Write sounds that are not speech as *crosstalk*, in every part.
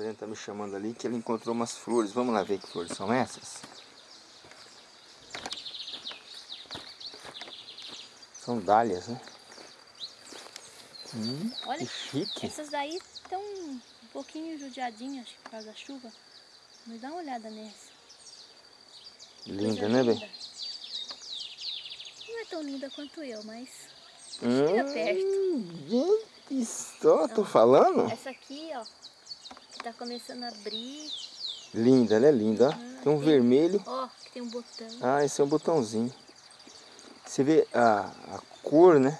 Adriana tá me chamando ali que ele encontrou umas flores. Vamos lá ver que flores são essas? São dálias, né? Hum, Olha, que chique. essas daí estão um pouquinho judiadinhas por causa da chuva. Mas dá uma olhada nessa. Linda, né, bem? linda. Não é tão linda quanto eu, mas Hum, chega perto. gente, só tô falando? Essa aqui, ó, tá começando a abrir. Linda, né? Linda. Ah, Tem um tem- vermelho. Ó, que tem um botão. Ah, esse é um botãozinho. Você vê a, a cor, né?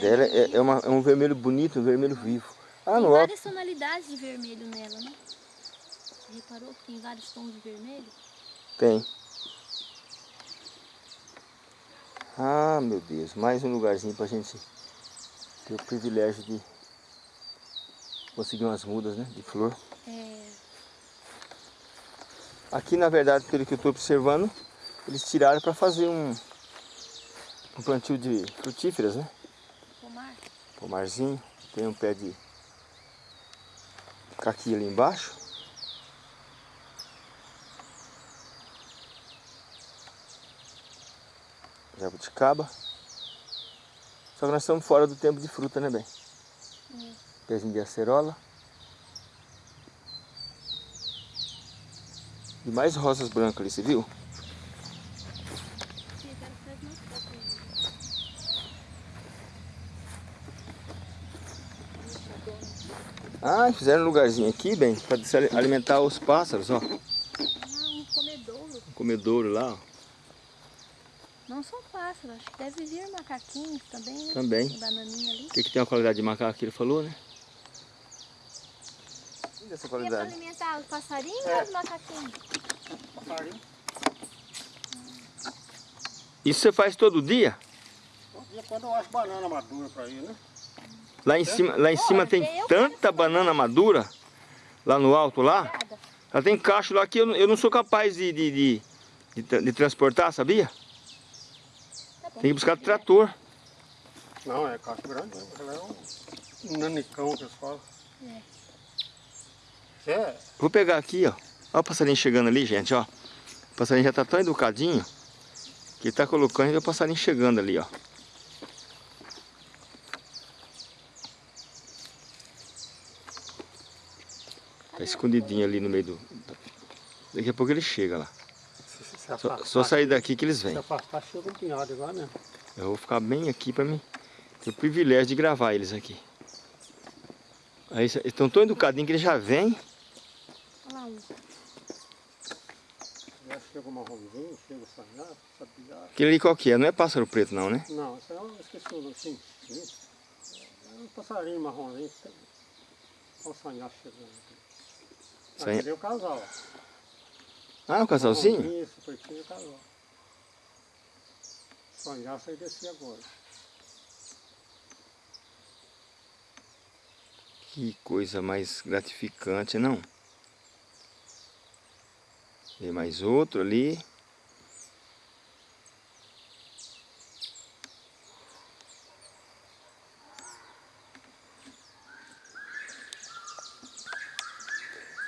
Dela é, é, uma- é um vermelho bonito, um vermelho vivo. Ah, Tem no alto. várias tonalidades de vermelho nela, né? Você reparou que tem vários tons de vermelho? Tem. Ah, meu Deus. Mais um lugarzinho pra gente ter o privilégio de conseguir umas mudas, né? De flor. É, Aqui, na verdade, pelo que eu estou observando, eles tiraram para fazer um, um plantio de frutíferas, né? pomar. Pomarzinho. Tem um pé de caqui ali embaixo. Jabuticaba. Só que nós estamos fora do tempo de fruta, né, bem? É. Pezinho de acerola. E mais rosas brancas ali, você viu? Ah, fizeram um lugarzinho aqui, bem, para alimentar os pássaros, ó. Ah, um comedouro. Um comedouro lá, ó. Não são pássaros, acho que deve vir macaquinhos também, né? Também. Bananinha ali. O que, que tem uma qualidade de macaco que ele falou, né? Linda essa E é qualidade. alimentar os passarinhos É. ou os macaquinhos? Passarinho. Isso você faz todo dia? Todo dia quando eu acho banana madura pra ir, né? Lá em cima, lá em cima Olha, tem tanta banana madura, lá no alto lá. Ela tem cacho lá que eu, não- eu não sou capaz de, de, de, de de transportar, sabia? Tá. Tem que buscar trator. Não, é cacho grande? Ela é um, um nanicão que eles falam. É. É, Vou pegar aqui, ó. Olha o passarinho chegando ali, gente, ó. O passarinho já tá tão educadinho que ele tá colocando e o passarinho chegando ali, ó. Tá escondidinho ali no meio do... Daqui a pouco ele chega lá. se, se, se Só, só sair daqui que eles se vêm. afastar, chega um pinhado igual mesmo. Eu vou ficar bem aqui pra mim ter o privilégio de gravar eles aqui. Aí estão tão educadinhos que eles já vêm. Olha lá um. Já chega o marronzinho, chega o sanhaço, sabiá. Aquele ali qual que é? Não é pássaro preto não, né? Não, isso aí eu esqueci o nome. Sim, sim. É um passarinho marronzinho. Olha o sanhaço chegando aqui. Sanha- Aquele é o casal. Ah, o casalzinho? Isso, é o casal. Sanhaço aí desci agora. Que coisa mais gratificante, não? Tem mais outro ali.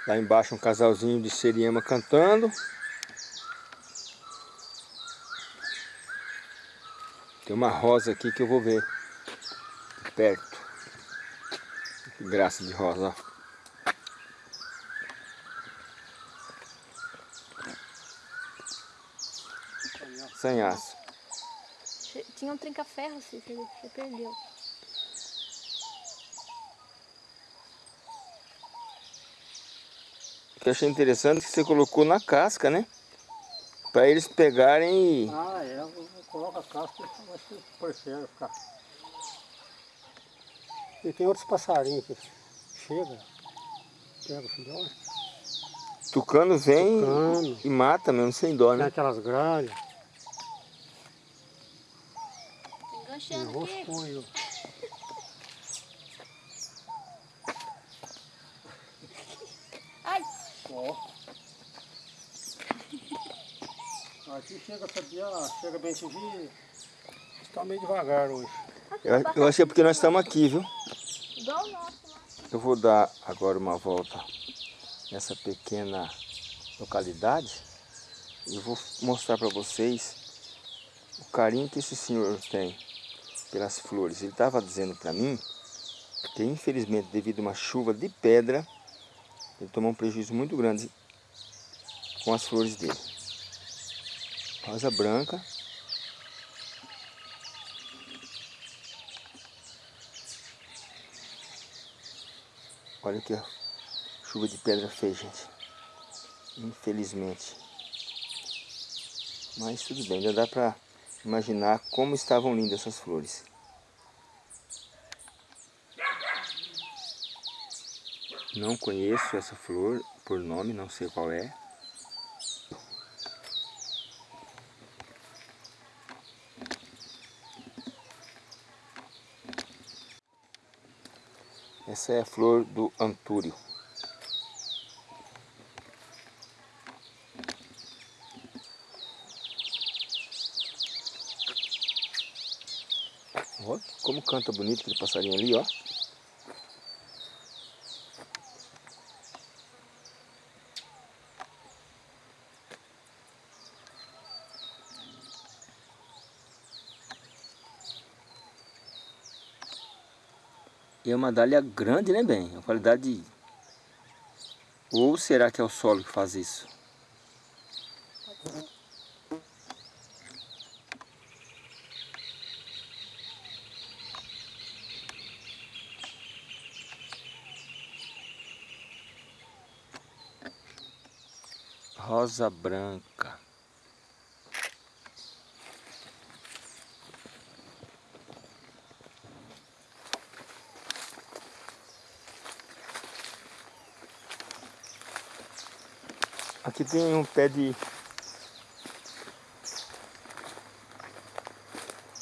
Lá embaixo um casalzinho de seriema cantando. Tem uma rosa aqui que eu vou ver perto. Que graça de rosa, Sanhaço. Che- Tinha um trinca-ferro, você, você perdeu. O que eu achei interessante é que você colocou na casca, né? Para eles pegarem e... Ah, é, eu coloco a casca e acho que prefere ficar. E tem outros passarinhos que chega, pega o filhote, Tucano vem Tucano. e mata mesmo, sem dó, tem né? aquelas gralhas, Enganchando tem aqui. roscunho. Ai, Ó. Aqui chega, sabia, chega bem vi, está meio devagar hoje. Eu, eu achei porque nós estamos aqui, viu? igual o nosso lá. Eu vou dar agora uma volta nessa pequena localidade e vou mostrar para vocês o carinho que esse senhor tem pelas flores. Ele estava dizendo para mim que infelizmente devido a uma chuva de pedra ele tomou um prejuízo muito grande com as flores dele. Rosa branca. Olha o que a chuva de pedra fez, gente. Infelizmente. Mas tudo bem, ainda dá para imaginar como estavam lindas essas flores. Não conheço essa flor por nome, não sei qual é. Essa é a flor do antúrio. Olha como canta bonito aquele passarinho ali, ó. E é uma dália grande, né, bem? A qualidade... Ou será que é o solo que faz isso? Rosa branca. Aqui tem um pé de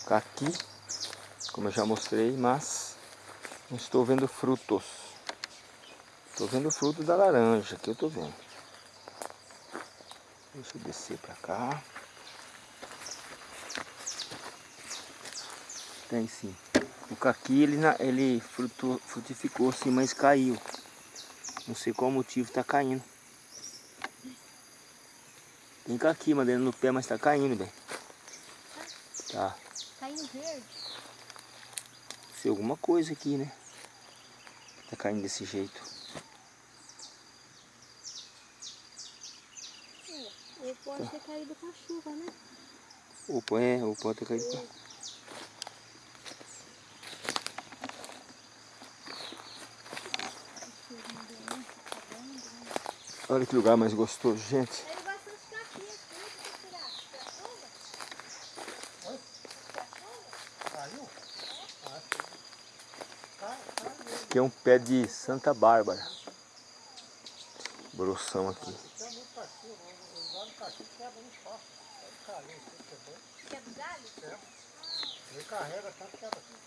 caqui, como eu já mostrei, mas não estou vendo frutos. Estou vendo fruto da laranja, que eu estou vendo. Deixa eu descer para cá. Tem sim. O caqui ele, ele frutificou sim, mas caiu. Não sei qual motivo está caindo. Tem caqui madeira no pé, mas tá caindo, bem. Tá. Caindo verde. Sei alguma coisa aqui, né? Tá caindo desse jeito. É, ou pode Tá. ter caído com a chuva, né? Ou pode, é, ou pode ter caído. Olha que lugar mais gostoso, gente. Aqui é um pé de Santa Bárbara. Broção aqui. Tem muito cachorro, o galho cachorro quebra muito fácil. Pode cair, isso que é bom. Que é do galho? Ele carrega tanto que quebra tudo.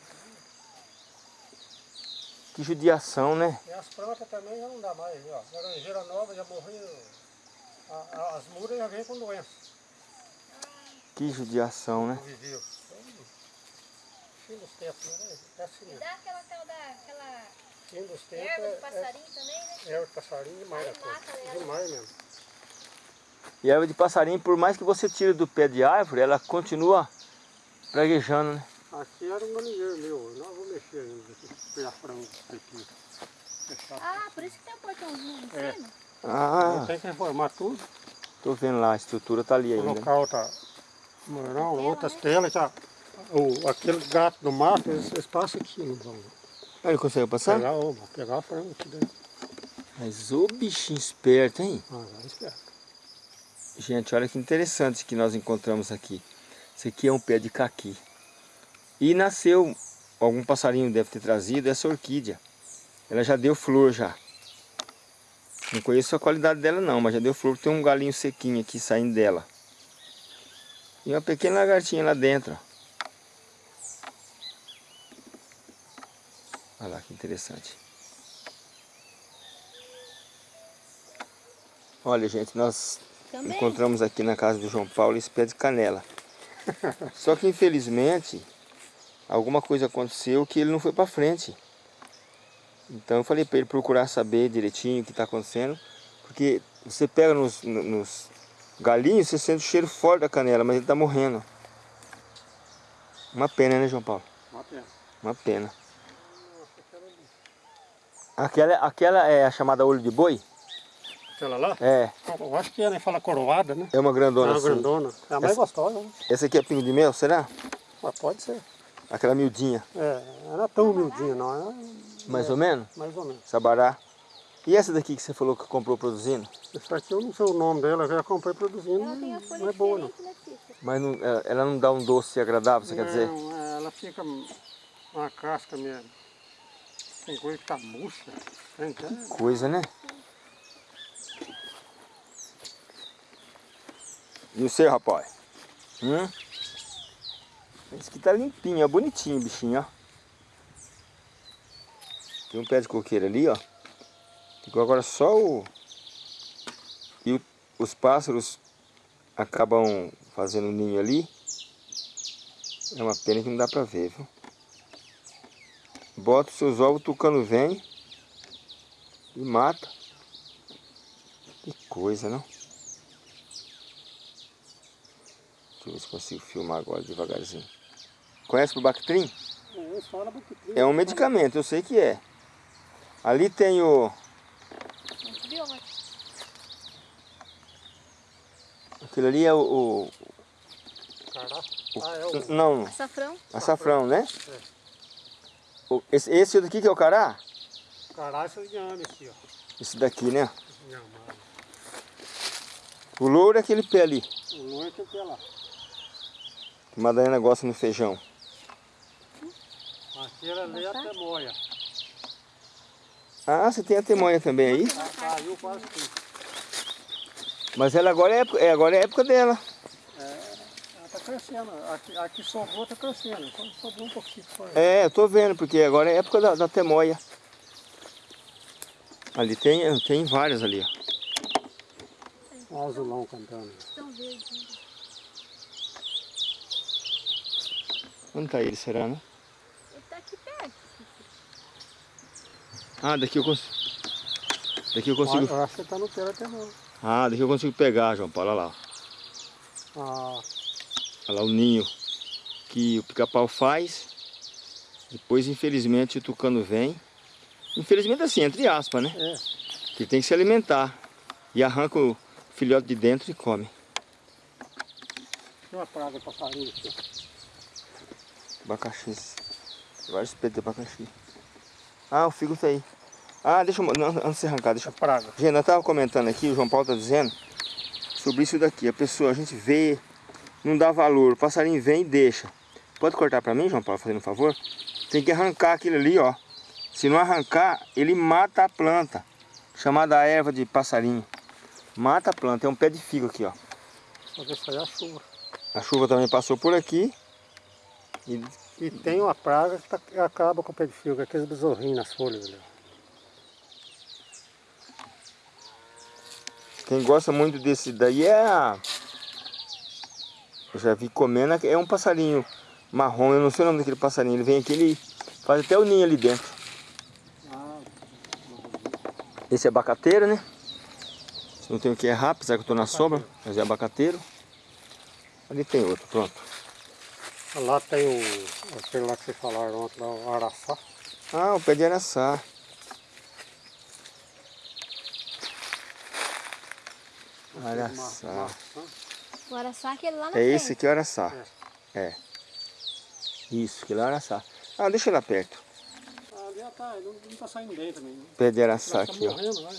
Que judiação, né? E as plantas também já não dá mais, ó. Laranjeira nova já morreu. As muras já vêm com doença. Que judiação, né? Viveu. Fim dos tempos, né? É assim E dá aquela tal da... Aquela Fim dos tempos erva é, do passarinho também, né? é, é o passarinho demais Aí mata ela. Demais mesmo. E a erva de passarinho, por mais que você tire do pé de árvore, ela continua praguejando, né? Aqui era um galinheiro meu, eu não vou mexer ainda, pegar frango aqui. Fechar. Ah, por isso que tem um portãozinho em É. cima. Ah, Tem que reformar tudo, tô vendo lá, a estrutura tá ali ainda. colocar outra, não, outras telas, já. O, aquele gato do mato, eles, eles passam aqui, não vão Ah, ele consegue passar? pegar, ó, vão pegar frango aqui dentro. Mas ô bichinho esperto, hein? Ah, vai esperto. Gente, olha que interessante que nós encontramos aqui. Esse aqui é um pé de caqui. E nasceu, algum passarinho deve ter trazido, essa orquídea. Ela já deu flor já. Não conheço a qualidade dela não, mas já deu flor. Tem um galinho sequinho aqui saindo dela. E uma pequena lagartinha lá dentro. Olha lá que interessante. Olha gente, nós Também. encontramos aqui na casa do João Paulo esse pé de canela. *laughs* Só que infelizmente alguma coisa aconteceu que ele não foi para frente. Então eu falei para ele procurar saber direitinho o que está acontecendo, porque você pega nos, nos galinhos, você sente o cheiro forte da canela, mas ele está morrendo. Uma pena, né, João Paulo? Uma pena. Uma pena. Aquela, aquela é a chamada olho de boi? Aquela lá? É, Eu acho que né? Fala coroada, né? é uma grandona é uma assim. grandona. É a mais Essa- gostosa, né? Essa aqui é pingo de mel, será? Mas pode ser. Aquela miudinha, É, ela não é tão humildinha, não. É mais ou menos? mais ou menos. Sabará. E essa daqui que você falou que comprou produzindo? Essa aqui eu não sei o nome dela, eu já comprei produzindo. Ela tem a folha não é boa, não. Mas não- ela- ela não dá um doce agradável, você quer dizer? Não, é, ela fica uma casca mesmo. Tem coisa que tá murcha. Tem, tem. Coisa, né? E o seu, rapaz? Hum? Esse aqui tá limpinho, ó, bonitinho bichinho, ó. Tem um pé de coqueiro ali, ó. Ficou agora só o... E o- os pássaros acabam fazendo ninho ali. É uma pena que não dá pra ver, viu? Bota os seus ovos, o tucano vem e mata. Que coisa, não? Deixa eu ver se consigo filmar agora devagarzinho. Conhece o Bactrim? É, É um medicamento, eu sei que é. Ali tem o... Aquilo ali é o... o- Cará. Ah, é o não, Açafrão. açafrão, né? É. O- Esse, esse daqui que é o cará? cará esse inhame aqui, ó. Esse daqui, né? O louro é aquele pé ali. O que é lá. Que Madalena gosta no feijão. Aquela ali é a temoia. Ah, você tem a temonha também aí? Caiu quase tudo. Mas ela agora é, época- é, agora é época dela. Ela tá crescendo. Aqui, aqui sobrou, tá crescendo. Então sobrou um pouquinho só. É, eu tô vendo, porque agora é época da, da temoia. Ali tem, tem várias ali, ó. Olha o azulão cantando. Estão verdes. né? Onde tá ele, será, né? Ele tá aqui perto. Ah, daqui eu consigo. Daqui eu consigo. Acho que tá no pé até não. Ah, daqui eu consigo pegar, João Paulo. Olha lá. Ah, Olha lá o ninho que o pica-pau faz. Depois, infelizmente, o tucano vem. Infelizmente assim, entre aspas, né? é. Que tem que se alimentar. E arranca o filhote de dentro e come. Tem uma praga de passarinho aqui. Abacaxi. Vários petos de abacaxi. Ah, o figo tá aí. Ah, deixa eu... Não, antes de você arrancar, deixa É eu... praga. Gente, eu tava comentando aqui, o João Paulo tá dizendo sobre isso daqui. A pessoa, a gente vê, não dá valor. O passarinho vem e deixa. Pode cortar pra mim, João Paulo, fazendo um favor? Tem que arrancar aquilo ali, ó. Se não arrancar, ele mata a planta. Chamada erva de passarinho. Mata a planta. É um pé de figo aqui, ó. Só que é a chuva. A chuva também passou por aqui. E E tem uma praga que, tá- que acaba com o pé de fio, que é aqueles besorrinhos nas folhas ó. quem gosta muito desse daí é a... Eu já vi comendo, é um passarinho marrom. Eu não sei o nome daquele passarinho. Ele vem aqui, ele faz até o ninho ali dentro. Esse é abacateiro, né? Não tem o que errar, apesar que eu tô na sombra, mas é abacateiro. Ali tem outro, pronto. Lá tem o, aquele lá que vocês falaram ontem, lá, o araçá. Ah, o pé de araçá. Araçá. O araçá aquele lá na É frente. esse aqui é o araçá. É. Isso, aquele é o araçá. Ah, deixa lá perto. Ah, ali já tá, ele não, não tá saindo bem também. Né? Pé de araçá tá aqui, ó. morrendo lá.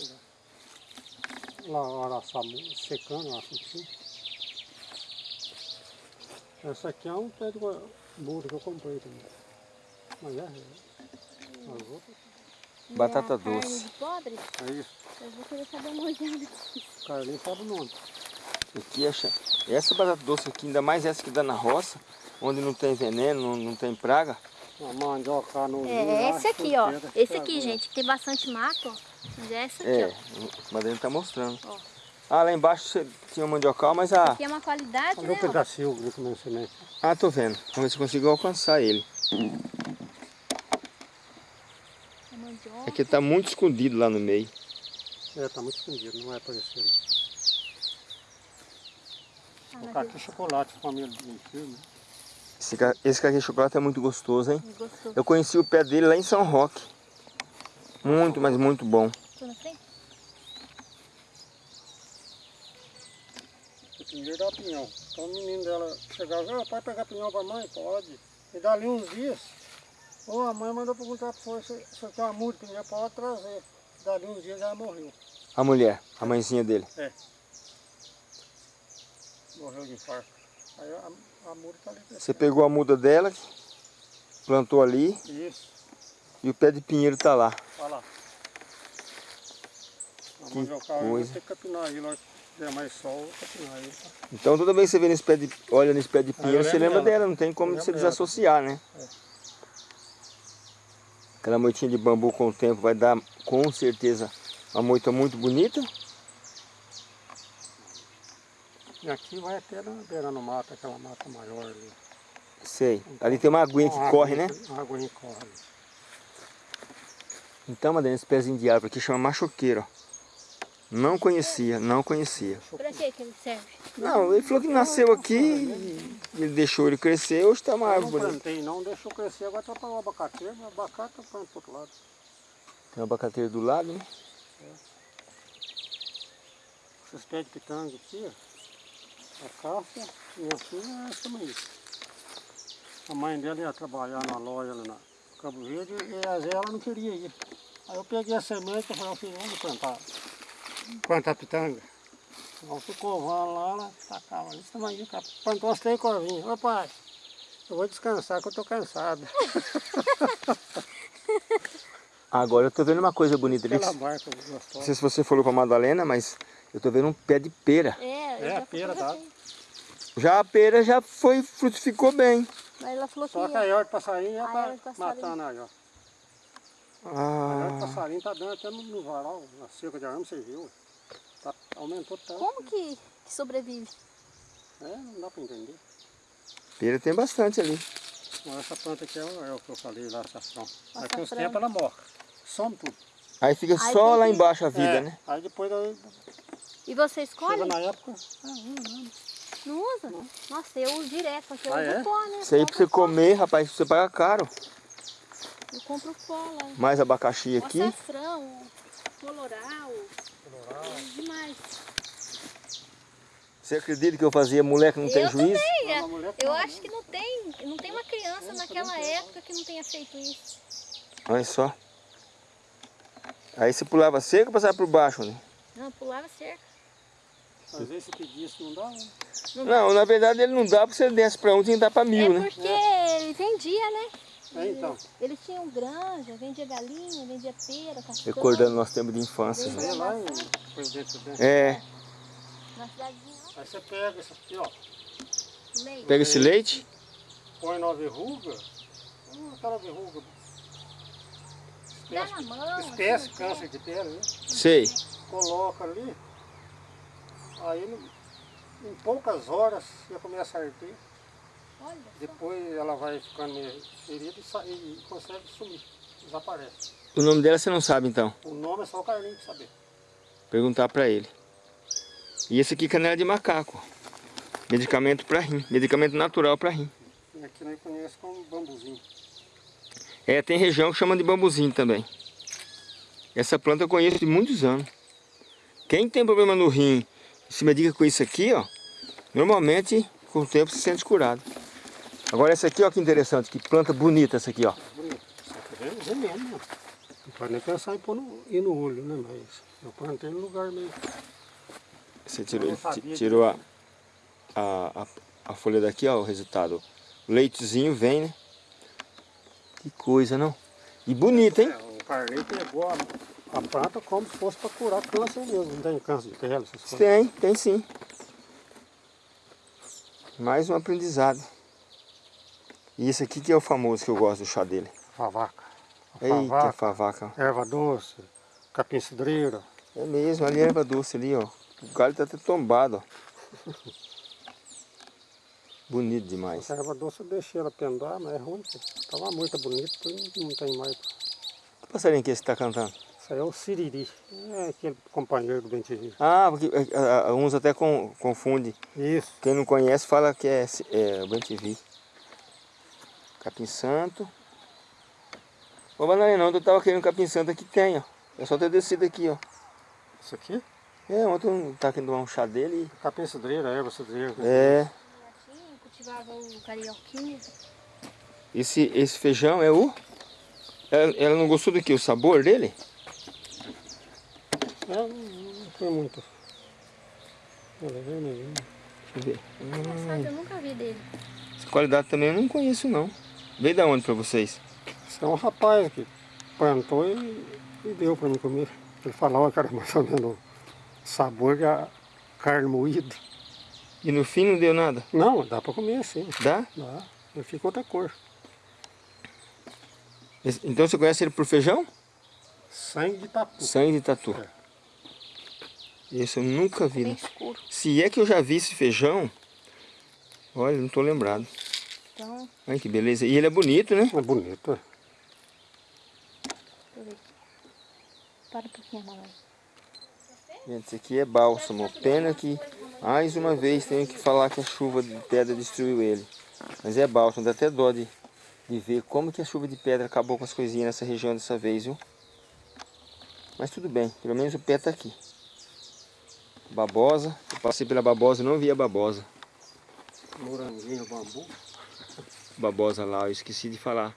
Lá o araçá secando, eu acho assim. Essa aqui é um pé de burro que eu comprei também. Mas é, é. As outras, Batata a carne doce. de pobre, é isso. eu vou querer saber uma olhada. O cara nem sabe o nome. Aqui é cha- Essa batata doce aqui, ainda mais essa que dá na roça, onde não tem veneno, não, não tem praga. A mandioca no É esse aqui, ó. Esse aqui, gente, que tem bastante mato, ó. Mas é essa aqui, É, ó. o Madalena tá mostrando. Ó. Ah, lá embaixo você tinha mandiocal, mas a... Aqui é uma qualidade, Olha né? o ó. pedacinho ali comendo semente. Ah, tô vendo. Vamos ver se consigo alcançar ele. É. Aqui tá muito escondido lá no meio. É, tá muito escondido, não vai aparecer. Ah, O mas caqui chocolate, família de filme. Esse, esse caqui de chocolate é muito gostoso, hein? gostou. Eu conheci o pé dele lá em São Roque. Muito, mas muito bom. Tô na frente? O pinheiro dá pinhão. Então o menino dela chegava, ah, pode pegar pinhão pra mãe? Pode. E dali uns dias, ou a mãe mandou perguntar pra você se tem uma muda de pinhão, pode trazer. Dali uns dias ela morreu. A mulher, a mãezinha dele. Morreu de infarto. Aí a, a muda tá ali. Você pegou a muda dela, plantou ali Isso, e o pé de pinheiro tá lá. lá. A Que vai coisa. ter que capinar aí, der mais sol, aí. Então toda vez que você vê nesse pé de, olha nesse pé de pinheiro, eu você lembra dela. dela, não tem como você dela. desassociar, né? É. Aquela moitinha de bambu com o tempo vai dar com certeza uma moita muito bonita. E aqui vai até na beira no mato, aquela mata maior ali. Sei. Ali tem uma aguinha que Uma corre, né? Uma aguinha que corre. Então, Madalena, esse pezinho de árvore aqui chama machoqueiro, ó. Não conhecia, não conhecia. Pra que ele serve? Não, ele falou que nasceu aqui, e ele deixou ele crescer, hoje tá uma Eu árvore não bonita. plantei não, deixou crescer, agora tá para o abacateiro, mas o abacate eu planto pro outro lado. Tem uma abacateira do lado, né? Esses pés de pitanga aqui, ó. A Cássia, minha filha, é essa mãe. A mãe dela ia trabalhar na loja lá na Cabo Verde e às vezes ela não queria ir. Aí eu peguei a semente e falei, filho, vamos plantar. Plantar pitanga. Então ficou vão lá, ela tacava ali, essa mãe plantou umas três corvinhas. Ô pai, eu vou descansar que eu tô cansado. *laughs* Agora eu tô vendo uma coisa bonita ali. Que- barca Não sei se você falou pra Madalena, mas eu tô vendo um pé de pera. É, É, a pera, tá? fotografei. Já a pera já foi, frutificou bem. Mas ela falou que Só que ia. a hora de passarinho já A tá de passarinho. matando. A hora Ah, passarinho tá dando até no, no varal, na cerca de arame, você viu? Tá, aumentou tanto. Como que, que sobrevive? É, não dá pra entender. pera tem bastante ali. Essa planta aqui é, o- é o que eu falei lá, açafrão. Daqui uns tempos ela morre. Some tudo. Aí fica Aí só lá embaixo a vida, É, né? Aí depois aí, E você chega escolhe? na época. Ah. Não usa? Nossa, eu uso direto, porque eu Ah, uso é? pó, né? Isso aí pra você comer, rapaz, você paga caro. Eu compro pó lá. Mais abacaxi O aqui. açafrão, coloral, demais. Você acredita que eu fazia moleque não tem eu juízo? também. é. Eu acho que não tem, não tem uma criança naquela época que não tenha feito isso. Olha só. Aí você pulava seco ou passava por baixo, né? Não, pulava cerca. Às vezes se pedisse não dá, né? Não, na verdade ele não dá porque você desce pra um tem que dar pra mil, é né? porque ele vendia, né? É, então. Eles tinham granja, vendia galinha, vendia pera, castanha. Recordando nosso tempo de infância. Né? é lá em. É, Na cidadezinha, Aí você pega isso aqui, ó. leite. pega esse leite, Põe na verruga. Hum, aquela verruga. Dá na mão. Espécie, assim, câncer de pele, né? sei. coloca ali, aí em poucas horas já começa a arder. Depois ela vai ficando meio ferida e, e consegue sumir, desaparece. O nome dela você não sabe então. O nome é só o Carlinhos que saber. Perguntar pra ele. E esse aqui é canela de macaco. Medicamento pra rim. Medicamento natural pra rim. E aqui nós conhecemos como bambuzinho. É, tem região que chama de bambuzinho também. Essa planta eu conheço de muitos anos. Quem tem problema no rim e se medica com isso aqui, ó, normalmente com o tempo se sente curado. Agora essa aqui, ó, que interessante, que planta bonita essa aqui, ó. Só que é veneno, né? Não pode nem pensar em pôr no, ir no olho, né? Mas eu plantei no lugar meio. Você tirou, tirou a, a, a, a folha daqui, ó, o resultado. O leitezinho vem, né? Que coisa, não? E bonita, hein? É, o Carlinhos pegou a, a planta como se fosse para curar câncer mesmo. Não tem câncer de pele, essas coisas. Tem, tem sim. Mais um aprendizado. E esse aqui que é o famoso que eu gosto do chá dele. Favaca. Eita, favaca, favaca. erva doce, capim cidreira. É mesmo, ali é erva doce ali, ó. O galho tá até tombado, ó. Bonito demais. Essa erva doce eu deixei ela pendar, mas é ruim. Tava muito bonito, não tem mais. passarinho que você está cantando? Isso aí é o siriri. É aquele companheiro do bem-te-vi. Ah, porque é, é, é, uns até com, confundem. Isso. Quem não conhece fala que é, é bem-te-vi. Capim santo. Ô, Bananinha, ontem eu tava querendo capim santo aqui, tem, ó. É só ter descido aqui, ó. Isso aqui? É, ontem eu tava querendo tomar um chá dele e... Capim cidreira, erva cidreira. É. Assim, cultivava o carioquinha. Esse, esse feijão é o... Ela, ela não gostou do que? O sabor dele? É, não, não foi muito. É vermelhinha. Deixa eu ver. Engraçado, eu nunca vi dele. Essa qualidade também eu não conheço, não. Veio da onde pra vocês? Isso é um rapaz que plantou e, e deu para mim comer. Ele falava que era mais ou menos sabor da carne moída. E no fim não deu nada? Não, dá para comer assim. Dá? Dá. Ele fica outra cor. Esse- Então você conhece ele por feijão? Sangue de tatu. Sangue de tatu. É. Esse eu nunca vi. Né? Se é que eu já vi esse feijão, olha, não tô lembrado. Então, Olha que beleza. E ele é bonito, né? É bonito. é. Para um pouquinho, mamãe. Gente, esse aqui é bálsamo. Pena que, mais uma vez, tenho que falar que a chuva de pedra destruiu ele. Mas é bálsamo, dá até dó de, de ver como que a chuva de pedra acabou com as coisinhas nessa região dessa vez, viu? Mas tudo bem, pelo menos o pé tá aqui. Babosa, eu passei pela babosa e não vi a babosa. Moranguinho, bambu. Babosa lá, eu esqueci de falar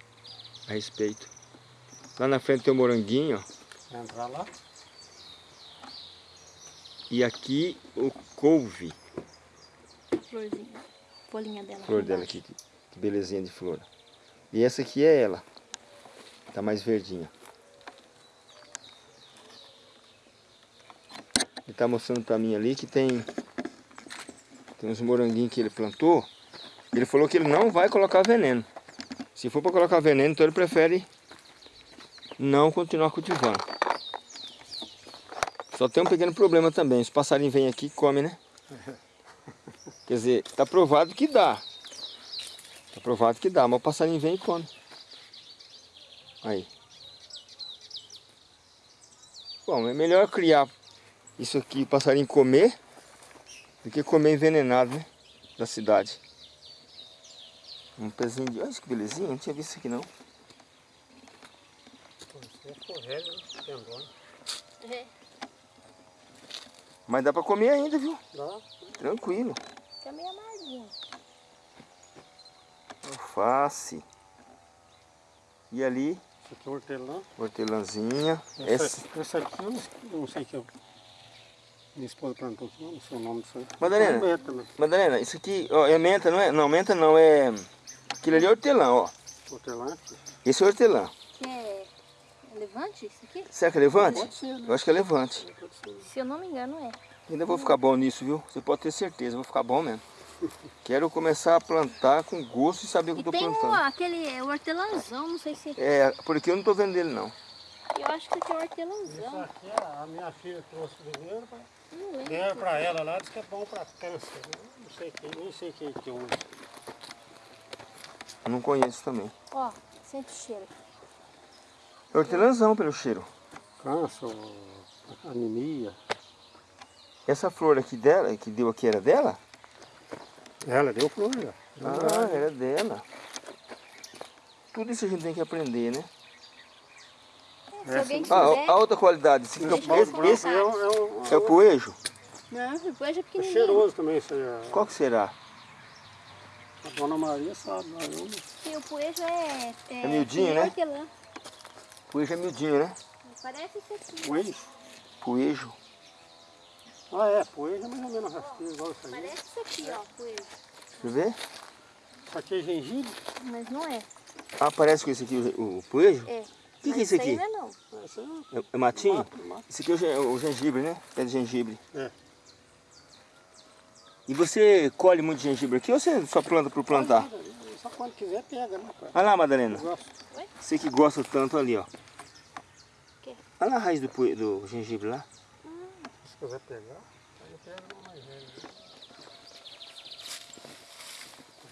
a respeito. Lá na frente tem o moranguinho, ó. Entrar lá. E aqui o couve. Florzinha. Folhinha dela. flor dela aqui, que, que belezinha de flor. E essa aqui é ela. Tá mais verdinha. Ele tá mostrando pra mim ali que tem tem uns moranguinhos que ele plantou. Ele falou que ele não vai colocar veneno. Se for para colocar veneno, então ele prefere não continuar cultivando. Só tem um pequeno problema também. Os passarinhos vêm aqui e comem, né? *laughs* Quer dizer, tá provado que dá. Tá provado que dá, mas o passarinho vem e come. Aí. Bom, é melhor criar isso aqui, passarinho comer, do que comer envenenado, né? Da cidade. Um pezinho de... Olha que belezinha, não tinha visto isso aqui não. É. Mas dá pra comer ainda, viu? Dá. Tranquilo. Fica meio amarguinho. Alface. E ali, Isso aqui é hortelã. hortelãzinha. Essa, Essa... essa aqui eu não, eu não sei que eu... Minha esposa plantou aqui, não sei o nome disso aí. Madalena. É menta, né? Madalena, isso aqui ó, é menta, não é? Não, menta não, é... Aquilo ali é hortelã, ó. Hortelã. Esse é hortelã. Que é levante isso aqui? Será que é levante? Pode ser, né? Eu acho que é levante. Ser. Se eu não me engano é. Ainda vou ficar bom nisso, viu? Você pode ter certeza, vou ficar bom mesmo. *laughs* Quero começar a plantar com gosto e saber o que E eu tô tem um, plantando. aquele hortelãzão, não sei se... É, porque eu não tô vendo ele não. Eu acho que aqui é Isso hortelãzão. aqui a a minha filha trouxe primeiro, pra- Não lembro. deram pra ela lá, disse que é bom pra câncer. Não sei quem, nem sei quem que usa. Eu não conheço também. Ó, sente o cheiro. É hortelãzão pelo cheiro. Câncer, anemia. Essa flor aqui dela, que deu aqui era dela? Ela deu flor, já. Ah, era dela. Tudo isso a gente tem que aprender, né? Se alguém Ah, quiser... a outra qualidade. Esse, eu esse, esse é, um- é, é o poejo? Não, depois é é pequenininho. cheiroso também isso aí. a- Qual que será? A dona Maria sabe, mas eu não Sim, o poejo é... É, É miudinho, né? hortelã. Poejo é miudinho, né? Parece isso aqui. Poejo? Poejo. Ah, é, poejo é mais ou menos rasteiro, igual isso aí. Parece isso aqui, ó, poejo. Deixa eu ver. Isso aqui é gengibre? Mas não é. Ah, parece com esse aqui, o, o poejo? É. O que, que é isso aqui? não é não. Aí É, é matinho? mato, mato. Esse aqui é o, o gengibre, né? É de gengibre. É. E você colhe muito gengibre aqui ou você só planta por plantar? Só quando quiser pega, né, cara? Olha lá, Madalena. Você que gosta tanto ali, ó. Olha lá a raiz do, do gengibre lá. Se quiser pegar, aí pega uma mais velha.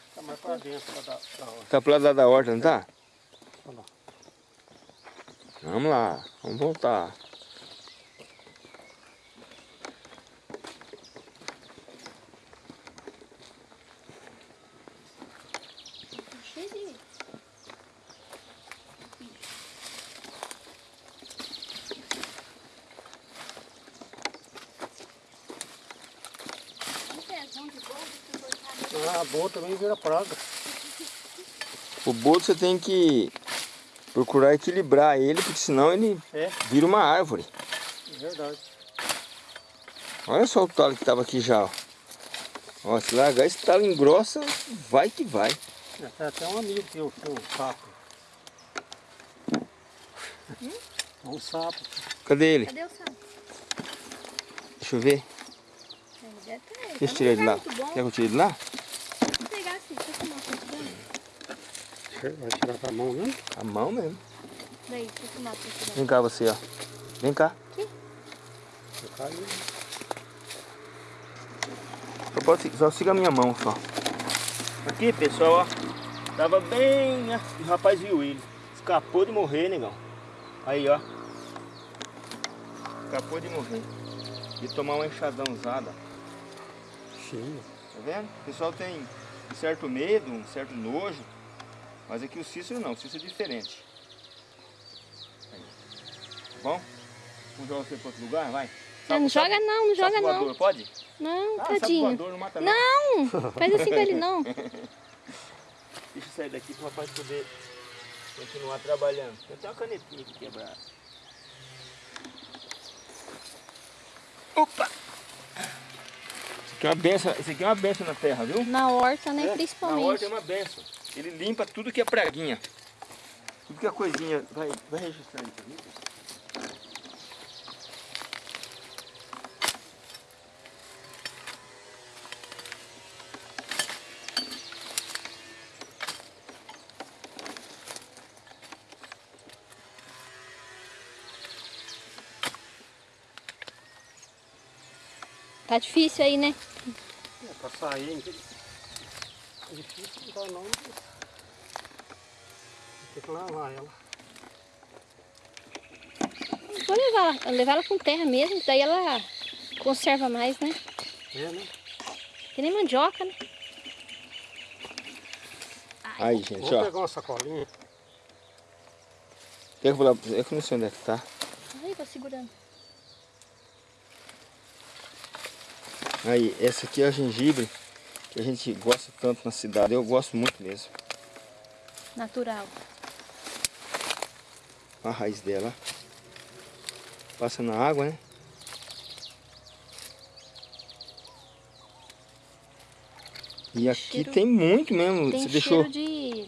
Fica mais pra dentro pra dar, da hora. Tá pro lado lá da horta, não tá? Vamos lá, vamos voltar. Cheio de... Um pezão de bolo, se cortar Ah, boa também vira praga. O bolo você tem que procurar equilibrar ele, porque senão ele É, vira uma árvore. é verdade. Olha só o talo que tava aqui já, ó. Ó, se largar esse talo engrossa, vai que vai. É, Tem até um amigo que eu tinha um sapo. Um sapo. Cadê ele? Cadê o sapo? Deixa eu ver. Tá Deixa eu num tirar ele de lá. Quer que eu tire ele de lá? Vou pegar assim, deixa eu filmar um pouquinho. Vai tirar com a mão mesmo? A mão mesmo. Daí, deixa eu filmar pra. Vem cá você, ó. Vem cá. Caiu. Só, pode, só siga a minha mão só. Aqui, pessoal, ó. Tava bem. né? O rapaz viu ele. Escapou de morrer, negão. Aí, ó. Escapou de morrer. E tomar uma enxadão usada. Sim. Tá vendo? O pessoal tem um certo medo, um certo nojo. Mas aqui o Cícero não, o Cícero é diferente. Aí. Tá bom? Vamos jogar você para outro lugar? Vai. Não, não joga não, não joga sapo não. voador, Pode? Não, Ah, sapo tadinho. voador não mata não. Não, faz assim com ele não. *laughs* Deixa eu sair daqui para o rapaz poder continuar trabalhando. Tem até uma canetinha aqui quebrada. Opa! Isso aqui é uma benção, isso aqui é uma benção na terra, viu? Na horta, né, É, Na principalmente. horta é uma benção. Ele limpa tudo que é praguinha. Tudo que é coisinha. Vai, vai registrar pra Tá difícil aí, né? É, pra sair. hein? É difícil não dá não. Tem que lavar ela. Vou levar ela, levar ela com terra mesmo, daí ela conserva mais, né? É, né? Que nem mandioca, né? Aí, gente, Vou ó. pegar uma sacolinha. Quer que eu vou lá? Eu que não sei onde é que tá. Aí, tô segurando. Aí, essa aqui é a gengibre que a gente gosta tanto na cidade. Eu gosto muito mesmo. Natural. A raiz dela. Passa na água, né? E aqui Cheiro- tem muito mesmo. Tem Você cheiro deixou. de...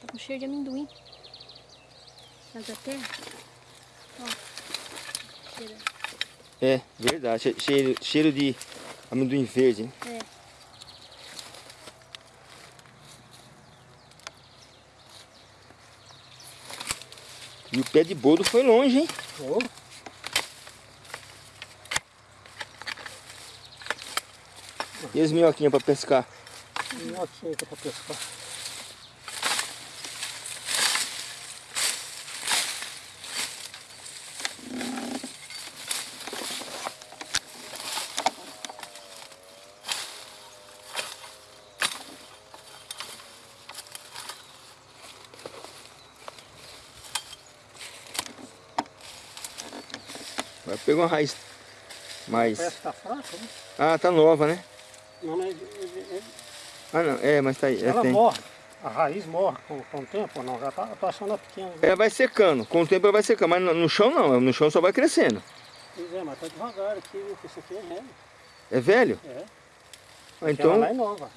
Tá com cheiro de amendoim. Mas terra. Ó. Cheiro. É, verdade. che- Cheiro, cheiro de amendoim verde, né? É. E o pé de boldo foi longe, hein? Ô, E as minhoquinhas pra pescar? minhoquinha pra pescar. Pegar uma raiz mais. Parece que tá fraca, né? Ah, tá nova, né? Não, não, ele- ele- ele- Ah, não. É, mas tá aí. é, ela tem. morre. A raiz morre com, com o tempo ou não? Já tá, eu tô achando ela pequena. né? Ela vai secando. Com o tempo ela vai secando. Mas no, no chão não. No chão só vai crescendo. Pois é, mas tá devagar aqui, viu? Isso aqui é velho. É velho? É. Ah, Aquela então. lá é nova.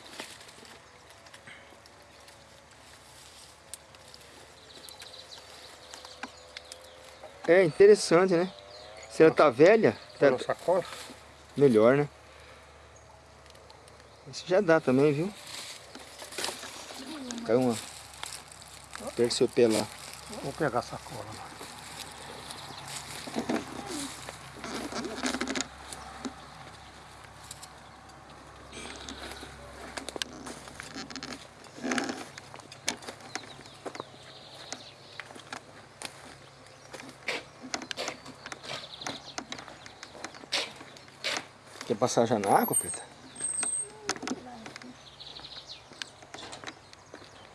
É interessante, né? Se ela tá velha, Tá tá na sacola. melhor, né? Isso já dá também, viu? Caiu uma. Pé lá. Vou pegar a sacola. Passar já na água, Preta?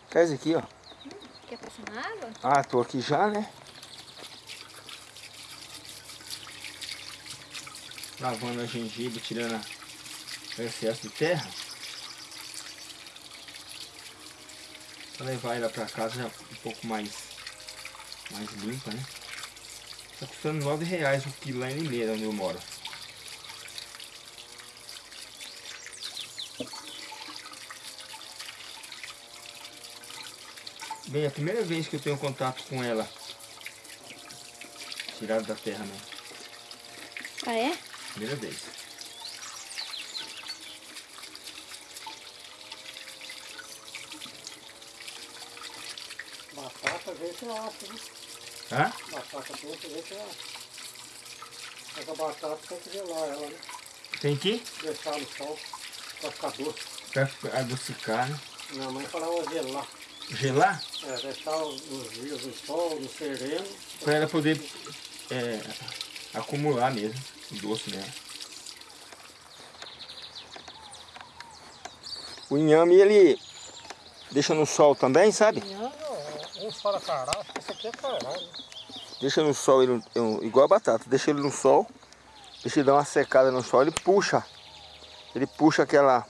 Traz aqui, ó. Quer passar na água? Ah, tô aqui já, né? Lavando a gengibre, tirando a- o excesso de terra. Pra levar ela pra casa já um pouco mais, mais limpa, né? Tá custando nove reais o quilo lá em Limeira, onde eu moro. Bem, é a primeira vez que eu tenho contato com ela. Tirada da terra, né? Ah, é? Primeira vez. Batata, vê se acha, né? Hã? Batata doce, vê se acha. Essa batata tem que gelar ela, né? Tem que Deixar no sol pra ficar doce. pra adocicar, né? Minha mãe falava gelar. Gelar, É, deixar os dias no sol, no sereno. pra ela poder é, acumular mesmo o doce dela. O inhame, ele deixa no sol também, sabe? Uns para cará, acho que esse aqui é né? Deixa no sol, ele, eu- igual a batata, deixa ele no sol, deixa ele dar uma secada no sol, ele puxa. Ele puxa aquela...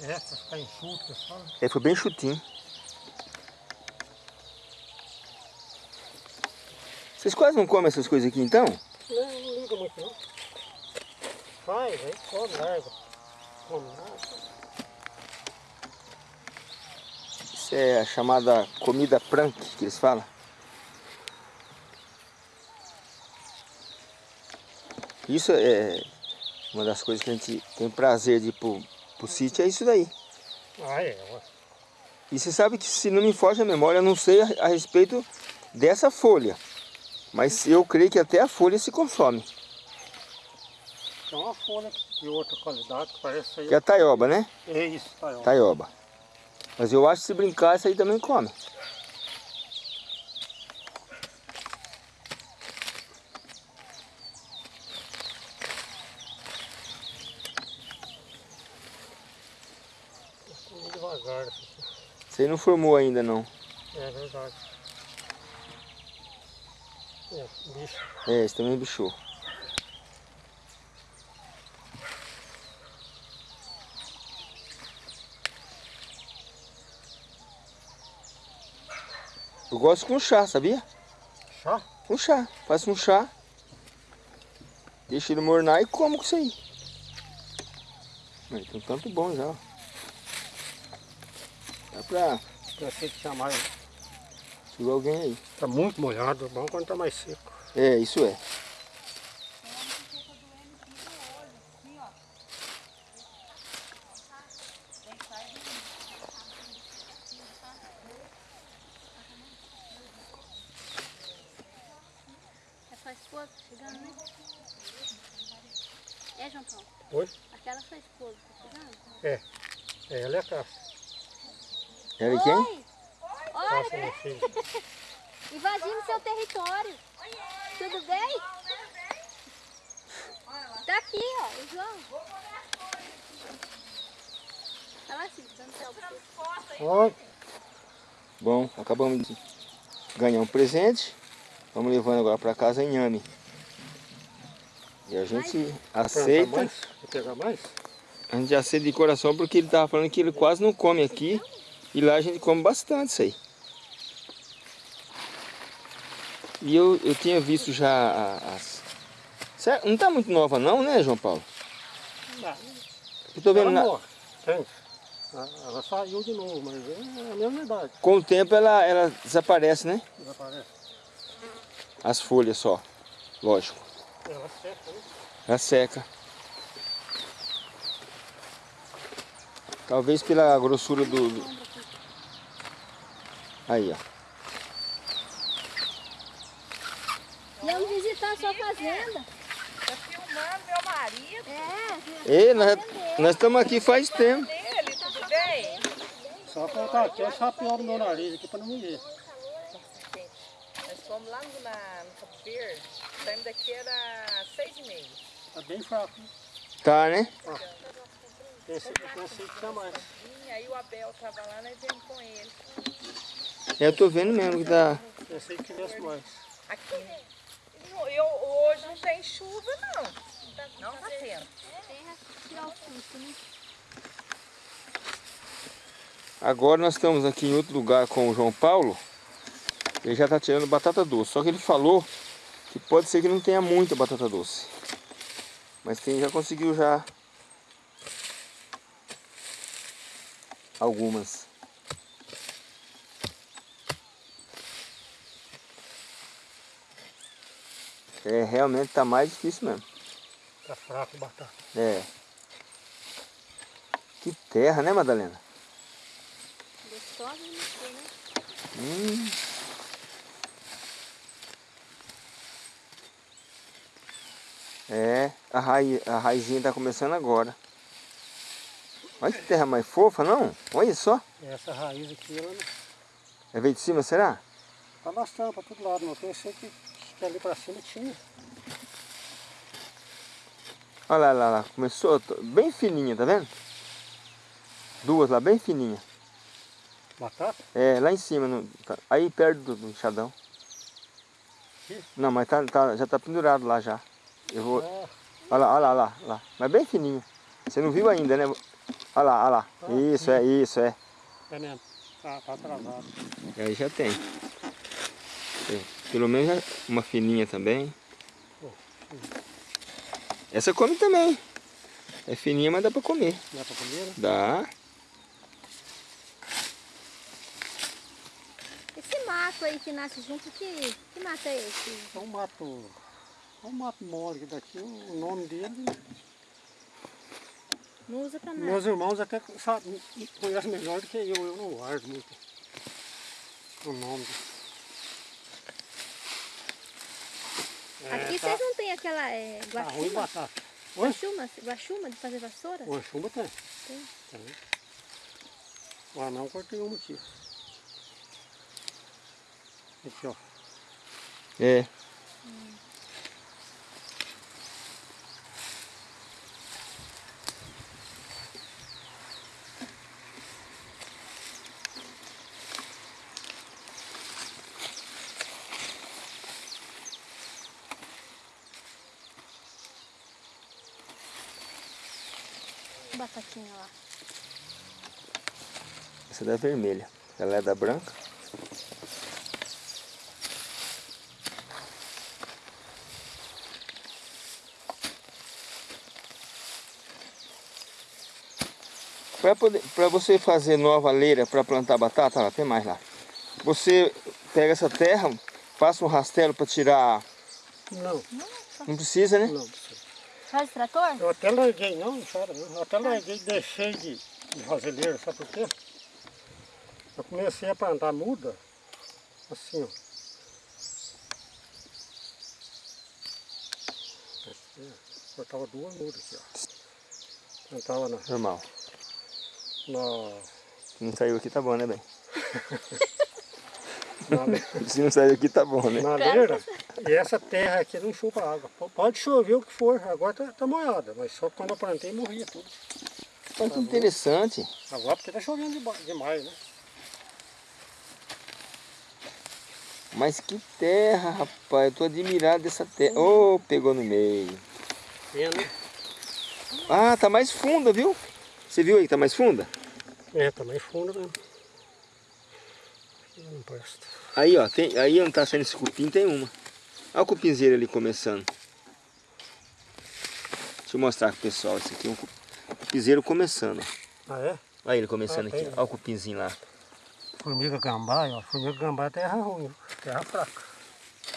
É, pra ficar enxuto, pessoal. É, foi bem chutinho. Vocês quase não comem essas coisas aqui então? Não, não liga muito não. Faz, aí come, larga. Come nada. Isso é a chamada comida prank que eles falam. Isso é uma das coisas que a gente tem prazer de ir pro, pro sítio, é isso daí. Ah, é, ué. E você sabe que se não me foge a memória, eu não sei a, a respeito dessa folha. Mas eu creio que até a folha se consome. Tem uma folha de outra qualidade que parece aí. Que é a taioba, né? É isso, ó. Taioba. Mas eu acho que se brincar, essa aí também come. Devagar. assim. Você não formou ainda não. É verdade. É, bicho. É, esse também bichou. Eu gosto com chá, sabia? Chá? Com chá. Faço um chá. Deixa ele mornar e como com isso aí. Tem tanto bom já. Dá pra Pensei que tinha segurar alguém aí. Tá muito molhado, bom quando tá mais seco. É, isso é. É sua esposa chegando, né? É, João Paulo? Oi? Aquela sua esposa tá chegando? É. É, ela é a caça. Ela e quem? Invadindo seu território. Tudo bem? Tá aqui, ó, o João. Lá assim, dando tchau pra você. Oi. Bom, acabamos de ganhar um presente. Vamos levando agora para casa inhame. E a gente Plantar aceita, mais? Quer pegar mais? a gente aceita de coração porque ele tava falando que ele quase não come aqui. E lá a gente come bastante isso aí. E eu, eu tinha visto já as... Certo? Não tá muito nova não, né, João Paulo? Não. Eu tô vendo Ela na- morre. Tem. Ela- saiu de novo, mas é a mesma idade. com o tempo ela, ela desaparece, né? Desaparece. As folhas só, lógico. Ela seca, né? Ela seca. Talvez pela grossura do- Aí, ó. Vamos visitar a sua fazenda. Tá filmando meu marido É, Ei, nós, nós estamos aqui faz tempo. dele, tudo bem? Só colocar aqui, é chapear no meu nariz aqui pra não me ver. Nós fomos lá no, na, no Campo Verde, saímos daqui era seis e meia. Tá bem fraco. né? Tá, né? Pensei, pensei que tinha mais. Aí o Abel tava lá, nós viemos com ele. Eu tô vendo mesmo que tá... Pensei que tivesse mais. Aqui. Não, Eu, hoje não tem chuva, não. Não tá tendo. Agora nós estamos aqui em outro lugar com o João Paulo. Ele já está tirando batata doce. Só que ele falou que pode ser que não tenha muita batata doce. Mas quem já conseguiu já algumas. É, realmente está mais difícil mesmo. Tá fraco batata. É. Que terra, né, Madalena? Gostosa de mexer, né? Hum. É, a, raiz, a raizinha tá começando agora. Olha que terra mais fofa, não? Olha só. Essa raiz aqui, ela não... É veio de cima, será? tá bastante para todo lado, mas eu pensei que, ali para cima tinha. Olha lá, lá, lá. Começou bem fininha, tá vendo? Duas lá, bem fininha. Batata? É, lá em cima, no- tá- aí perto do, do enxadão. Aqui? Não, mas tá, tá- já tá pendurado lá já. Eu vou... Ah, Olha lá, olha lá, lá. Mas bem fininho. Você não viu ainda, né? Olha lá, olha lá. Ah, Isso, é, isso, é. é mesmo. Tá, tá atrasado. Aí já tem. É, Pelo menos já- uma fininha também. Essa come também. É fininha, mas dá pra comer. Dá para comer, né? Dá. Esse mato aí que nasce junto, que, que mato é esse? É um mato... É um mato mole daqui, o nome dele... Não usa pra nada. Meus irmãos até sabem, conhecem melhor do que eu, eu não guardo muito o nome. É, Aqui tá, vocês não tem aquela é, tá ruim guaxuma? batata. Oi? guaxuma? Guaxuma de fazer vassoura? Chumbo tem. Tem. tem. O anão cortei uma aqui. Aqui, ó. É. Batatinha lá. Essa da vermelha. Ela é da branca. Para você fazer nova leira para plantar batata, ó, tem mais lá. Você pega essa terra, passa um rastelo para tirar. Não, Não precisa, né? não. Faz trator? Eu até larguei, não, não chora não. Eu até larguei e deixei de, de roseleira, sabe por quê? Eu comecei a plantar muda, assim, ó. Cortava duas mudas aqui, ó. Plantava na, Normal. na, Se não saiu aqui tá bom, né, bem? *laughs* *laughs* Se não saiu aqui tá bom, né? na leira. E essa terra aqui não chupa água. Pode chover o que for, agora tá, tá molhada, mas só quando eu plantei morria tudo. Olha que interessante. Agora porque tá chovendo demais, né? Mas que terra, rapaz. Eu tô admirado dessa terra. Ô, pegou no meio. Vendo? Ah, tá mais funda, viu? Você viu aí que tá mais funda? É, tá mais fundo mesmo. Não presta. Aí, ó. Tem, aí onde tá saindo esse cupim tem uma. Olha o cupinzeiro ali começando. Deixa eu mostrar pro pessoal. Esse aqui é um cu- cupinzeiro começando. Ah, é? Olha ele começando Ah, aqui. Olha o cupinzinho lá. Formiga gambá, ó. Formiga gambá é terra ruim, terra fraca.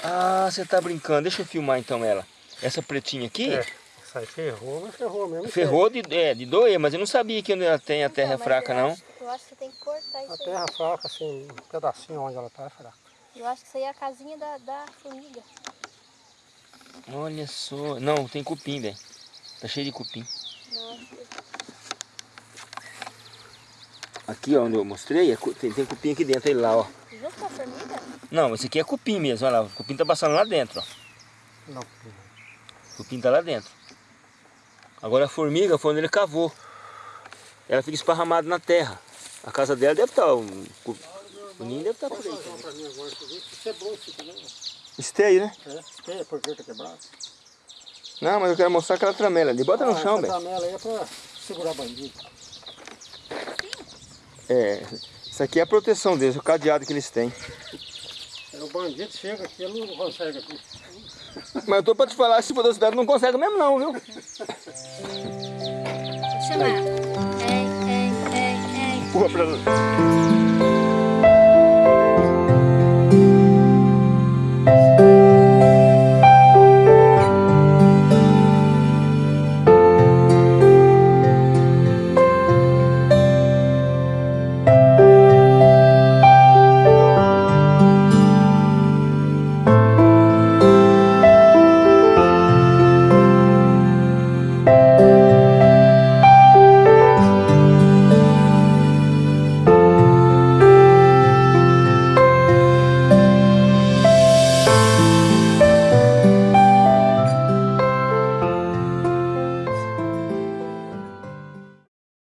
Ah, você tá brincando. Deixa eu filmar então ela. Essa pretinha aqui? É, isso aí ferrou, mas ferrou mesmo. Ferrou de, é, de doer, mas eu não sabia que onde ela tem a terra Então, mas fraca, não. Acho, eu acho que você tem que cortar A isso aí. terra fraca, assim, um pedacinho onde ela tá é fraca. Eu acho que isso aí é a casinha da, da formiga. Olha só. Não, tem cupim, velho. Tá cheio de cupim. Nossa, Aqui, ó, onde eu mostrei, é cu- tem, tem cupim aqui dentro, ele lá, ó. junto com a formiga? Não, esse aqui é cupim mesmo, olha lá. O cupim tá passando lá dentro, ó. Não, O cupim tá lá dentro. Agora a formiga foi onde ele cavou. Ela fica esparramada na terra. A casa dela deve estar, um, o ninho deve estar por aí. Aqui quebrou isso aqui, né? Né? É, esteia, por que tá quebrado? Não, mas eu quero mostrar aquela tramela ali. Bota no Ah, chão, essa velho. tramela aí é pra segurar bandido. É, isso aqui é a proteção deles, o cadeado que eles têm. Aí O bandido chega aqui, ele não consegue aqui. Mas eu tô pra te falar, se for da cidade não consegue mesmo não, viu? Ei, Porra, pra...